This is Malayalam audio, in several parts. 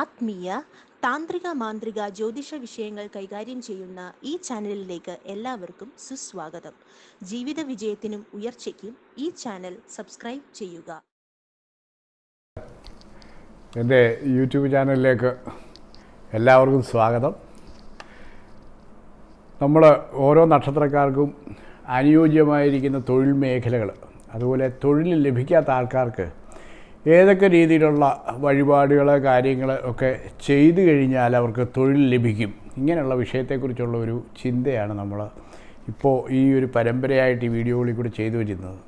ആത്മീയ താന്ത്രിക മാന്ത്രിക ജ്യോതിഷ വിഷയങ്ങൾ കൈകാര്യം ചെയ്യുന്ന ഈ ചാനലിലേക്ക് എല്ലാവർക്കും സുസ്വാഗതം. ജീവിത വിജയത്തിനും ഉയർച്ചയ്ക്കും ഈ ചാനൽ സബ്സ്ക്രൈബ് ചെയ്യുക. എന്റെ യൂട്യൂബ് ചാനലിലേക്ക് എല്ലാവർക്കും സ്വാഗതം. നമ്മൾ ഓരോ നക്ഷത്രക്കാർക്കും അനുയോജ്യമായിരിക്കുന്ന തൊഴിൽ മേഖലകൾ അതുപോലെ തൊഴിൽ ലഭിക്കാത്ത ആൾക്കാർക്ക് ഏതൊക്കെ രീതിയിലുള്ള വഴിപാടുകൾ കാര്യങ്ങൾ ഒക്കെ ചെയ്തു കഴിഞ്ഞാൽ അവർക്ക് തൊഴിൽ ലഭിക്കും. ഇങ്ങനെയുള്ള വിഷയത്തെക്കുറിച്ചുള്ള ഒരു ചിന്തയാണ് നമ്മൾ ഇപ്പോൾ ഈ ഒരു പരമ്പരയായിട്ട് ഈ വീഡിയോകളിൽ കൂടി ചെയ്തു വരുന്നത്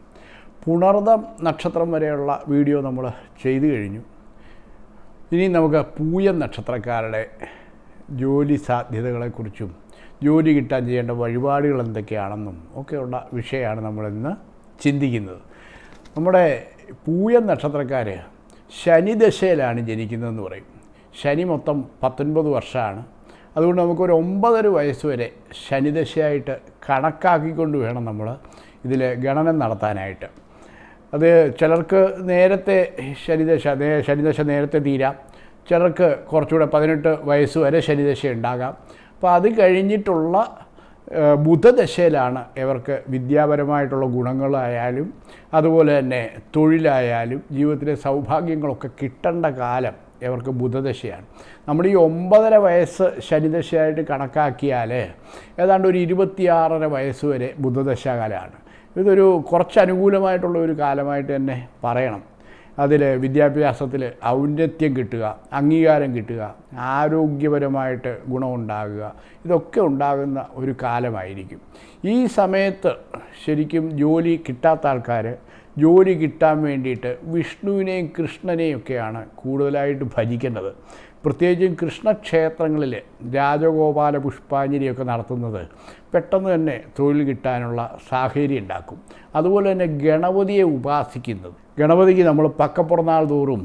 പുണർദം നക്ഷത്രം വരെയുള്ള വീഡിയോ നമ്മൾ ചെയ്തു കഴിഞ്ഞു. ഇനി നമുക്ക് പൂയം നക്ഷത്രക്കാരുടെ ജോലി സാധ്യതകളെക്കുറിച്ചും ജോലി കിട്ടാൻ ചെയ്യേണ്ട വഴിപാടുകൾ എന്തൊക്കെയാണെന്നും ഒക്കെയുള്ള വിഷയമാണ് നമ്മളിന്ന് ചിന്തിക്കുന്നത്. നമ്മുടെ പൂയം നക്ഷത്രക്കാർ ശനിദശയിലാണ് ജനിക്കുന്നതെന്ന് പറയും. ശനി മൊത്തം പത്തൊൻപത് വർഷമാണ്. അതുകൊണ്ട് നമുക്കൊരു ഒമ്പതര വയസ്സ് വരെ ശനിദശയായിട്ട് കണക്കാക്കിക്കൊണ്ട് വേണം നമ്മൾ ഇതിൽ ഗണനം നടത്താനായിട്ട്. അത് ചിലർക്ക് നേരത്തെ ശനിദശ ശനിദശ നേരത്തെ തീരാം. ചിലർക്ക് കുറച്ചുകൂടെ പതിനെട്ട് വയസ്സ് വരെ ശനിദശ ഉണ്ടാകാം. അപ്പോൾ അത് കഴിഞ്ഞിട്ടുള്ള ബുധദശയിലാണ് ഇവർക്ക് വിദ്യാപരമായിട്ടുള്ള ഗുണങ്ങളായാലും അതുപോലെ തന്നെ തൊഴിലായാലും ജീവിതത്തിലെ സൗഭാഗ്യങ്ങളൊക്കെ കിട്ടേണ്ട കാലം ഇവർക്ക് ബുധദശയാണ്. നമ്മൾ ഈ ഒമ്പതര വയസ്സ് ശനിദശയായിട്ട് കണക്കാക്കിയാൽ ഏതാണ്ട് ഒരു ഇരുപത്തിയാറര വയസ്സ് വരെ ബുധദശാകാലമാണ്. ഇതൊരു കുറച്ച് അനുകൂലമായിട്ടുള്ള ഒരു കാലമായിട്ട് തന്നെ പറയണം. അതിൽ വിദ്യാഭ്യാസത്തിൽ ഔന്നത്യം കിട്ടുക അംഗീകാരം കിട്ടുക ആരോഗ്യപരമായിട്ട് ഗുണമുണ്ടാകുക ഇതൊക്കെ ഉണ്ടാകുന്ന ഒരു കാലമായിരിക്കും. ഈ സമയത്ത് ശരിക്കും ജോലി കിട്ടാത്ത ആൾക്കാർ ജോലി കിട്ടാൻ വേണ്ടിയിട്ട് വിഷ്ണുവിനെയും കൃഷ്ണനെയും ഒക്കെയാണ് കൂടുതലായിട്ട് ഭജിക്കേണ്ടത്. പ്രത്യേകിച്ചും കൃഷ്ണക്ഷേത്രങ്ങളിൽ രാജഗോപാല പുഷ്പാഞ്ജലിയൊക്കെ നടത്തുന്നത് പെട്ടെന്ന് തന്നെ തൊഴിൽ കിട്ടാനുള്ള സാഹചര്യം ഉണ്ടാക്കും. അതുപോലെ തന്നെ ഗണപതിയെ ഉപാസിക്കുന്നത്. ഗണപതിക്ക് നമ്മൾ പക്കപ്പുറന്നാൾ തോറും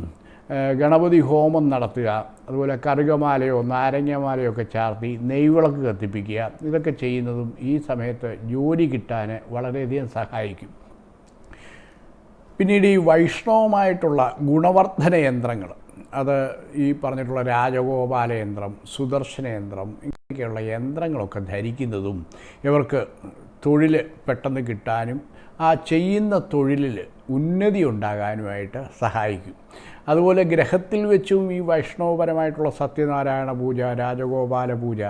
ഗണപതി ഹോമം നടത്തുക അതുപോലെ കറുകമാലയോ നാരങ്ങമാലയോ ഒക്കെ ചാർത്തി നെയ്വിളക്ക് കത്തിപ്പിക്കുക ഇതൊക്കെ ചെയ്യുന്നതും ഈ സമയത്ത് ജോലി കിട്ടാൻ വളരെയധികം സഹായിക്കും. പിന്നീട് ഈ വൈഷ്ണവമായിട്ടുള്ള ഗുണവർദ്ധന യന്ത്രങ്ങൾ അത് ഈ പറഞ്ഞിട്ടുള്ള രാജഗോപാലയന്ത്രം സുദർശനയന്ത്രം സുദർശന ഇങ്ങനെയൊക്കെയുള്ള യന്ത്രങ്ങളൊക്കെ ധരിക്കുന്നതും ഇവർക്ക് തൊഴിൽ പെട്ടെന്ന് കിട്ടാനും ആ ചെയ്യുന്ന തൊഴിലിൽ ഉന്നതി ഉണ്ടാകാനുമായിട്ട് സഹായിക്കും. അതുപോലെ ഗ്രഹത്തിൽ വെച്ചും ഈ വൈഷ്ണവപരമായിട്ടുള്ള സത്യനാരായണ പൂജ രാജഗോപാല പൂജ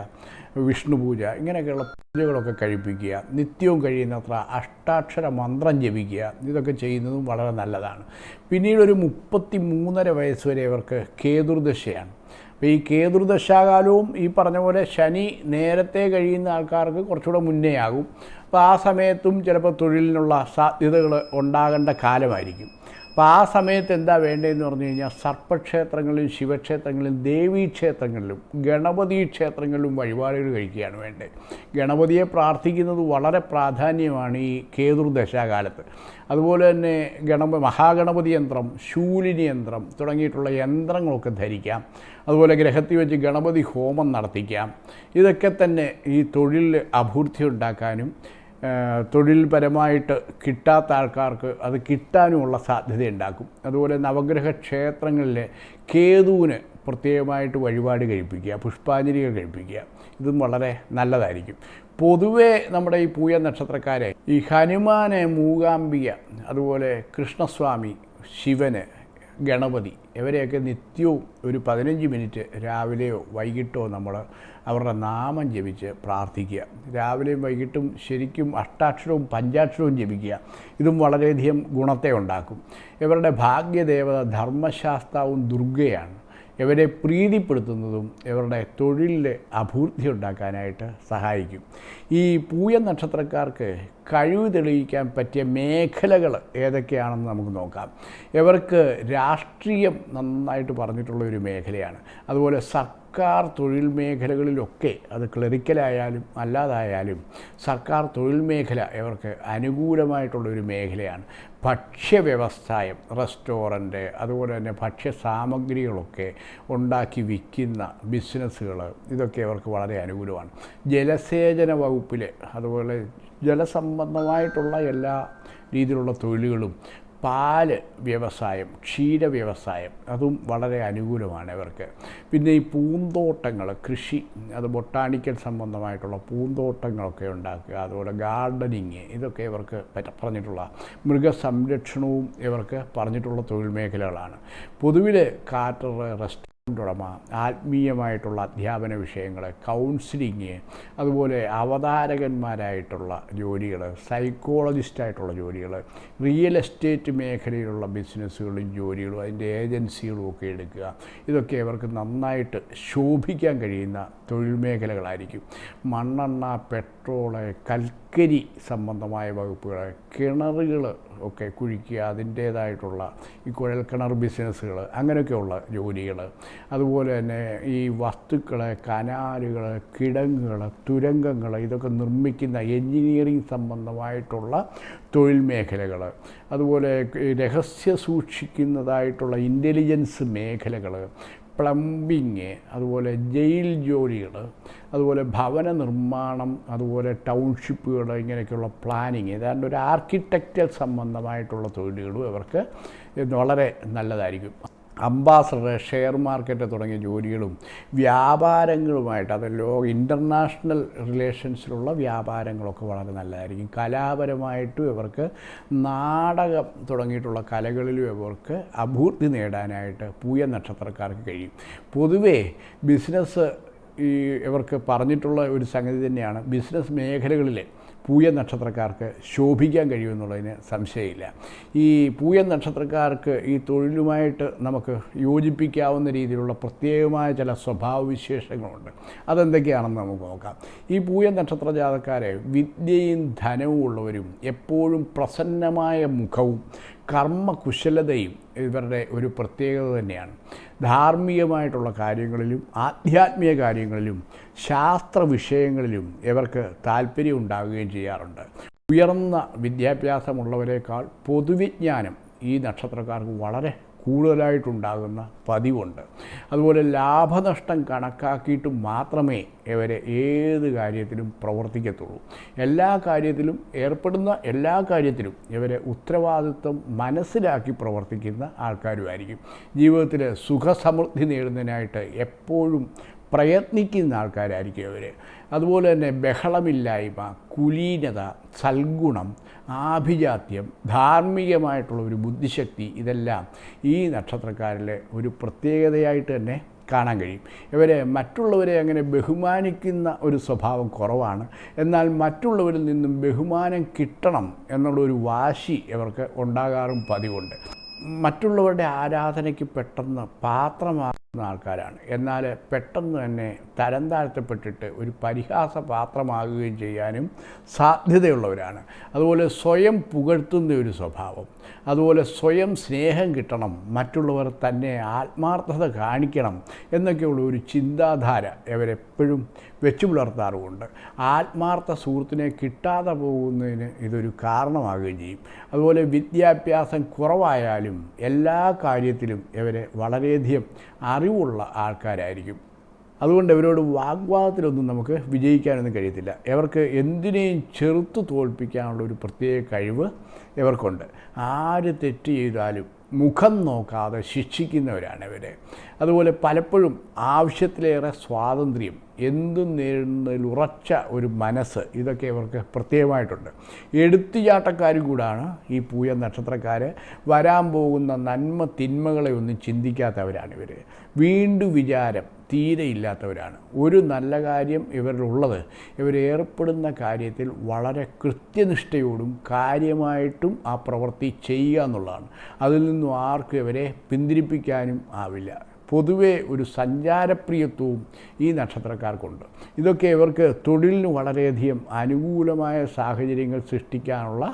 വിഷ്ണു പൂജ ഇങ്ങനെയൊക്കെയുള്ള പൂജകളൊക്കെ കഴിപ്പിക്കുക നിത്യവും കഴിയുന്നത്ര അഷ്ടാക്ഷര മന്ത്രം ജപിക്കുക ഇതൊക്കെ ചെയ്യുന്നതും വളരെ നല്ലതാണ്. പിന്നീട് ഒരു മുപ്പത്തി മൂന്നര വയസ്സ് വരെ ഇവർക്ക് കേതുർദശയാണ്. അപ്പോൾ ഈ കേതുർദശാകാലവും ഈ പറഞ്ഞ പോലെ ശനി നേരത്തെ കഴിയുന്ന ആൾക്കാർക്ക് കുറച്ചുകൂടെ മുന്നേ ആകും അപ്പോൾ ആ സമയത്തും ചിലപ്പോൾ തൊഴിലിനുള്ള സാധ്യതകൾ ഉണ്ടാകേണ്ട കാലമായിരിക്കും. അപ്പോൾ ആ സമയത്ത് എന്താ വേണ്ടതെന്ന് പറഞ്ഞു കഴിഞ്ഞാൽ സർപ്പക്ഷേത്രങ്ങളിലും ശിവക്ഷേത്രങ്ങളിലും ദേവീക്ഷേത്രങ്ങളിലും ഗണപതി ക്ഷേത്രങ്ങളിലും വഴിപാടുകൾ കഴിക്കുകയാണ് വേണ്ടത്. ഗണപതിയെ പ്രാർത്ഥിക്കുന്നത് വളരെ പ്രാധാന്യമാണ് ഈ കേതുർദശാകാലത്ത്. അതുപോലെ തന്നെ ഗണപ മഹാഗണപതി യന്ത്രം ശൂലിനി യന്ത്രം തുടങ്ങിയിട്ടുള്ള യന്ത്രങ്ങളൊക്കെ ധരിക്കാം. അതുപോലെ ഗ്രഹത്തിൽ വെച്ച് ഗണപതി ഹോമം നടത്തിക്കാം. ഇതൊക്കെ തന്നെ ഈ തൊഴിലിൽ അഭിവൃദ്ധി ഉണ്ടാക്കാനും തൊഴിൽപരമായിട്ട് കിട്ടാത്ത ആൾക്കാർക്ക് അത് കിട്ടാനുമുള്ള സാധ്യത ഉണ്ടാക്കും അതുപോലെ നവഗ്രഹ ക്ഷേത്രങ്ങളിലെ കേതുവിന് പ്രത്യേകമായിട്ട് വഴിപാട് കഴിപ്പിക്കുക പുഷ്പാഞ്ജലികൾ കഴിപ്പിക്കുക ഇതും വളരെ നല്ലതായിരിക്കും. പൊതുവേ നമ്മുടെ ഈ പൂയ നക്ഷത്രക്കാരെ ഈ ഹനുമാനെ മൂകാംബിക അതുപോലെ കൃഷ്ണസ്വാമി ശിവന് ഗണപതി. ഇവരെയൊക്കെ നിത്യവും ഒരു പതിനഞ്ച് മിനിറ്റ് രാവിലെയോ വൈകിട്ടോ നമ്മൾ അവരുടെ നാമം ജപിച്ച് പ്രാർത്ഥിക്കുക. രാവിലെയും വൈകിട്ടും ശരിക്കും അഷ്ടാക്ഷരവും പഞ്ചാക്ഷരവും ജപിക്കുക. ഇതും വളരെയധികം ഗുണത്തെ ഉണ്ടാക്കും. ഇവരുടെ ഭാഗ്യദേവത ധർമ്മശാസ്താവും ദുർഗയാണ്. ഇവരെ പ്രീതിപ്പെടുത്തുന്നതും ഇവരുടെ തൊഴിലിലെ അഭിവൃദ്ധി ഉണ്ടാക്കാനായിട്ട് സഹായിക്കും. ഈ പൂയ നക്ഷത്രക്കാർക്ക് കഴിവ് തെളിയിക്കാൻ പറ്റിയ മേഖലകൾ ഏതൊക്കെയാണെന്ന് നമുക്ക് നോക്കാം. ഇവർക്ക് രാഷ്ട്രീയം നന്നായിട്ട് പറഞ്ഞിട്ടുള്ള ഒരു മേഖലയാണ്. അതുപോലെ സർക്കാർ തൊഴിൽ മേഖലകളിലൊക്കെ അത് ക്ലറിക്കലായാലും അല്ലാതായാലും സർക്കാർ തൊഴിൽ മേഖല ഇവർക്ക് അനുകൂലമായിട്ടുള്ളൊരു മേഖലയാണ്. ഭക്ഷ്യവ്യവസായം റെസ്റ്റോറന്റ് അതുപോലെ തന്നെ ഭക്ഷ്യ സാമഗ്രികളൊക്കെ ഉണ്ടാക്കി വിൽക്കുന്ന ബിസിനസ്സുകൾ ഇതൊക്കെ അവർക്ക് വളരെ അനുകൂലമാണ്. ജലസേചന വകുപ്പിലെ അതുപോലെ ജലസംബന്ധമായിട്ടുള്ള എല്ലാ രീതിയിലുള്ള തൊഴിലുകളും പാൽ വ്യവസായം ക്ഷീര വ്യവസായം അതും വളരെ അനുകൂലമാണ് ഇവർക്ക്. പിന്നെ ഈ പൂന്തോട്ടങ്ങൾ കൃഷി അത് ബൊട്ടാണിക്കൽ സംബന്ധമായിട്ടുള്ള പൂന്തോട്ടങ്ങളൊക്കെ ഉണ്ടാക്കുക അതുപോലെ ഗാർഡനിങ് ഇതൊക്കെ ഇവർക്ക് പറഞ്ഞിട്ടുള്ള മൃഗസംരക്ഷണവും ഇവർക്ക് പറഞ്ഞിട്ടുള്ള തൊഴിൽ മേഖലകളാണ്. പൊതുവിൽ കാറ്റർ റെസ്റ്റോറന്റ് ഉടമ ആത്മീയമായിട്ടുള്ള അധ്യാപന വിഷയങ്ങൾ കൗൺസിലിങ് അതുപോലെ അവതാരകന്മാരായിട്ടുള്ള ജോലികൾ സൈക്കോളജിസ്റ്റായിട്ടുള്ള ജോലികൾ റിയൽ എസ്റ്റേറ്റ് മേഖലയിലുള്ള ബിസിനസ്സുകളും ജോലികളും അതിന്റെ ഏജൻസികളും ഒക്കെ എടുക്കുക. ഇതൊക്കെ ഇവർക്ക് നന്നായിട്ട് ശോഭിക്കാൻ കഴിയുന്ന തൊഴിൽ മേഖലകളായിരിക്കും മണ്ണെണ്ണ പെട്രോൾ കൽക്കരി സംബന്ധമായ വകുപ്പുകൾ കിണറുകൾ ഒക്കെ കുഴിക്കുക അതിന്റേതായിട്ടുള്ള ഈ കുഴൽക്കിണർ ബിസിനസ്സുകൾ അങ്ങനെയൊക്കെയുള്ള ജോലികൾ അതുപോലെ തന്നെ ഈ വസ്തുക്കൾ കനാലുകൾ കിടങ്ങുകൾ തുരങ്കങ്ങൾ ഇതൊക്കെ നിർമ്മിക്കുന്ന എൻജിനീയറിംഗ് സംബന്ധമായിട്ടുള്ള തൊഴിൽ മേഖലകൾ അതുപോലെ രഹസ്യ സൂക്ഷിക്കുന്നതായിട്ടുള്ള ഇന്റലിജൻസ് മേഖലകൾ പ്ലംബിങ് അതുപോലെ ജയിൽ ജോലികൾ അതുപോലെ ഭവന നിർമ്മാണം അതുപോലെ ടൗൺഷിപ്പുകൾ ഇങ്ങനെയൊക്കെയുള്ള പ്ലാനിങ് ഏതാണ്ട് ഒരു ആർക്കിടെക്ചർ സംബന്ധമായിട്ടുള്ള തൊഴിലുകളും ഇവർക്ക് വളരെ നല്ലതായിരിക്കും. അംബാസഡർ ഷെയർ മാർക്കറ്റ് തുടങ്ങിയ ജോലികളും വ്യാപാരങ്ങളുമായിട്ട് അത് ലോ ഇന്റർനാഷണൽ റിലേഷൻസിലുള്ള വ്യാപാരങ്ങളൊക്കെ വളരെ നല്ലതായിരിക്കും. കലാപരമായിട്ടും ഇവർക്ക് നാടകം തുടങ്ങിയിട്ടുള്ള കലകളിലും ഇവർക്ക് അഭിവൃദ്ധി നേടാനായിട്ട് പൂയ നക്ഷത്രക്കാർക്ക് കഴിയും. പൊതുവേ ബിസിനസ് ഈ ഇവർക്ക് പറഞ്ഞിട്ടുള്ള ഒരു സംഗതി തന്നെയാണ്. ബിസിനസ് മേഖലകളിൽ പൂയ നക്ഷത്രക്കാർക്ക് ശോഭിക്കാൻ കഴിയുമെന്നുള്ളതിന് സംശയമില്ല. ഈ പൂയ നക്ഷത്രക്കാർക്ക് ഈ തൊഴിലുമായിട്ട് നമുക്ക് യോജിപ്പിക്കാവുന്ന രീതിയിലുള്ള പ്രത്യേകമായ ചില സ്വഭാവവിശേഷങ്ങളുണ്ട്. അതെന്തൊക്കെയാണെന്ന് നമുക്ക് നോക്കാം. ഈ പൂയ നക്ഷത്ര ജാതക്കാരെ വിദ്യയും ധനവും ഉള്ളവരും എപ്പോഴും പ്രസന്നമായ മുഖവും കർമ്മകുശലതയും ഇവരുടെ ഒരു പ്രത്യേകത തന്നെയാണ്. ധാർമ്മികമായിട്ടുള്ള കാര്യങ്ങളിലും ആധ്യാത്മിക കാര്യങ്ങളിലും ശാസ്ത്ര വിഷയങ്ങളിലും ഇവർക്ക് താല്പര്യം ഉണ്ടാവുകയും ചെയ്യാറുണ്ട്. ഉയർന്ന വിദ്യാഭ്യാസമുള്ളവരെക്കാൾ പൊതുവിജ്ഞാനം ഈ നക്ഷത്രക്കാർക്ക് വളരെ കൂടുതലായിട്ടുണ്ടാകുന്ന പതിവുണ്ട്. അതുപോലെ ലാഭനഷ്ടം കണക്കാക്കിയിട്ട് മാത്രമേ ഇവരെ ഏത് കാര്യത്തിലും പ്രവർത്തിക്കത്തുള്ളൂ. എല്ലാ കാര്യത്തിലും ഏർപ്പെടുന്ന എല്ലാ കാര്യത്തിലും ഇവരെ ഉത്തരവാദിത്വം മനസ്സിലാക്കി പ്രവർത്തിക്കുന്ന ആൾക്കാരുമായിരിക്കും. ജീവിതത്തിലെ സുഖസമൃദ്ധി നേടുന്നതിനായിട്ട് എപ്പോഴും പ്രയത്നിക്കുന്ന ആൾക്കാരായിരിക്കും അവർ അതുപോലെ തന്നെ ബഹളമില്ലായ്മ കുലീനത സൽഗുണം ആഭിജാത്യം ധാർമ്മികമായിട്ടുള്ള ഒരു ബുദ്ധിശക്തി ഇതെല്ലാം ഈ നക്ഷത്രക്കാരിലെ ഒരു പ്രത്യേകതയായിട്ട് തന്നെ കാണാൻ കഴിയും. ഇവരെ മറ്റുള്ളവരെ അങ്ങനെ ബഹുമാനിക്കുന്ന ഒരു സ്വഭാവം കുറവാണ്. എന്നാൽ മറ്റുള്ളവരിൽ നിന്നും ബഹുമാനം കിട്ടണം എന്നുള്ളൊരു വാശി ഇവർക്ക് ഉണ്ടാകാറും പതിവുണ്ട്. മറ്റുള്ളവരുടെ ആരാധനയ്ക്ക് പെട്ടെന്ന് പാത്രമാകുന്ന ആൾക്കാരാണ്. എന്നാൽ പെട്ടെന്ന് തന്നെ തരം താഴ്ത്തപ്പെട്ടിട്ട് ഒരു പരിഹാസ പാത്രമാകുകയും ചെയ്യാനും സാധ്യതയുള്ളവരാണ്. അതുപോലെ സ്വയം പുകഴ്ത്തുന്ന ഒരു സ്വഭാവം. അതുപോലെ സ്വയം സ്നേഹം കിട്ടണം. മറ്റുള്ളവർ തന്നെ ആത്മാർത്ഥത കാണിക്കണം എന്നൊക്കെയുള്ള ഒരു ചിന്താധാര ഇവരെപ്പോഴും വെച്ചു പുലർത്താറുമുണ്ട്. ആത്മാർത്ഥ സുഹൃത്തിനെ കിട്ടാതെ പോകുന്നതിന് ഇതൊരു കാരണമാകുകയും ചെയ്യും. അതുപോലെ വിദ്യാഭ്യാസം കുറവായാലും എല്ലാ കാര്യത്തിലും ഇവരെ വളരെയധികം അറിവുള്ള ആൾക്കാരായിരിക്കും. അതുകൊണ്ട് ഇവരോട് വാഗ്വാദത്തിലൊന്നും നമുക്ക് വിജയിക്കാനൊന്നും കഴിയത്തില്ല. ഇവർക്ക് എന്തിനേയും ചെറുത്ത് തോൽപ്പിക്കാനുള്ള ഒരു പ്രത്യേക കഴിവ് ഇവർക്കുണ്ട്. ആര് തെറ്റ് ചെയ്താലും മുഖം നോക്കാതെ ശിക്ഷിക്കുന്നവരാണ് ഇവർ അതുപോലെ പലപ്പോഴും ആവശ്യത്തിലേറെ സ്വാതന്ത്ര്യം എന്തും നേരിടുന്നതിൽ ഉറച്ച ഒരു മനസ്സ് ഇതൊക്കെ ഇവർക്ക് പ്രത്യേകമായിട്ടുണ്ട്. എടുത്തുചാട്ടക്കാരും കൂടാണ് ഈ പൂയ നക്ഷത്രക്കാർ വരാൻ പോകുന്ന നന്മ തിന്മകളെ ഒന്നും ചിന്തിക്കാത്തവരാണ് ഇവർ വീണ്ടും വിചാരം തീരെ ഇല്ലാത്തവരാണ്. ഒരു നല്ല കാര്യം ഇവരിലുള്ളത് ഇവരേർപ്പെടുന്ന കാര്യത്തിൽ വളരെ കൃത്യനിഷ്ഠയോടും കാര്യമായിട്ടും ആ പ്രവൃത്തി ചെയ്യുക എന്നുള്ളതാണ്. അതിൽ നിന്നും ആർക്കും ഇവരെ പിന്തിരിപ്പിക്കാനും ആവില്ല. പൊതുവേ ഒരു സഞ്ചാരപ്രിയത്വവും ഈ നക്ഷത്രക്കാർക്കുണ്ട്. ഇതൊക്കെ ഇവർക്ക് തൊഴിലിന് വളരെയധികം അനുകൂലമായ സാഹചര്യങ്ങൾ സൃഷ്ടിക്കാനുള്ള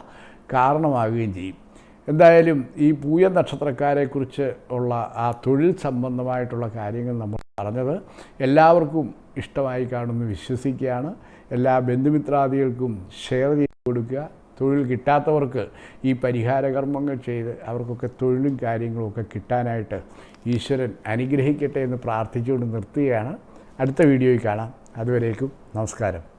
കാരണമാകുകയും ചെയ്യും. എന്തായാലും ഈ പൂയ നക്ഷത്രക്കാരെക്കുറിച്ച് ഉള്ള ആ തൊഴിൽ സംബന്ധമായിട്ടുള്ള കാര്യങ്ങൾ നമ്മൾ പറഞ്ഞത് എല്ലാവർക്കും ഇഷ്ടമായി കാണുമെന്ന് വിശ്വസിക്കുകയാണ്. എല്ലാ ബന്ധുമിത്രാദികൾക്കും ഷെയർ ചെയ്ത് കൊടുക്കുക. തൊഴിൽ കിട്ടാത്തവർക്ക് ഈ പരിഹാര കർമ്മങ്ങൾ ചെയ്ത് അവർക്കൊക്കെ തൊഴിലും കാര്യങ്ങളും ഒക്കെ കിട്ടാനായിട്ട് ഈശ്വരൻ അനുഗ്രഹിക്കട്ടെ എന്ന് പ്രാർത്ഥിച്ചുകൊണ്ട് നിർത്തുകയാണ്. അടുത്ത വീഡിയോയിൽ കാണാം. അതുവരേക്കും നമസ്കാരം.